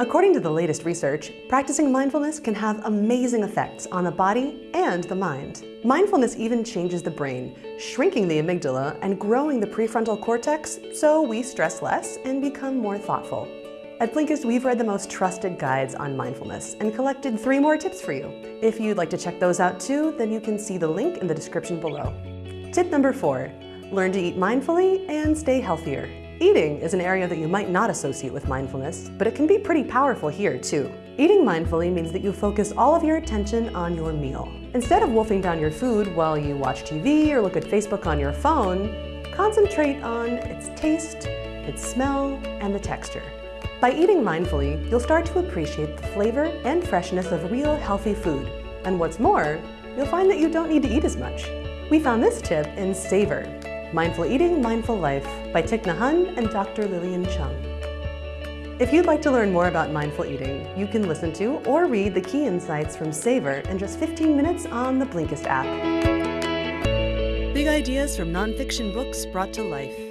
According to the latest research, practicing mindfulness can have amazing effects on the body and the mind. Mindfulness even changes the brain, shrinking the amygdala and growing the prefrontal cortex so we stress less and become more thoughtful. At Blinkist, we've read the most trusted guides on mindfulness and collected three more tips for you. If you'd like to check those out too, then you can see the link in the description below. Tip number four, learn to eat mindfully and stay healthier. Eating is an area that you might not associate with mindfulness, but it can be pretty powerful here too. Eating mindfully means that you focus all of your attention on your meal. Instead of wolfing down your food while you watch TV or look at Facebook on your phone, concentrate on its taste, its smell, and the texture. By eating mindfully, you'll start to appreciate the flavor and freshness of real healthy food. And what's more, you'll find that you don't need to eat as much. We found this tip in Savor, Mindful Eating, Mindful Life by Thich Nhat and Dr. Lillian Cheung. If you'd like to learn more about mindful eating, you can listen to or read the key insights from Savor in just 15 minutes on the Blinkist app. Big ideas from nonfiction books brought to life.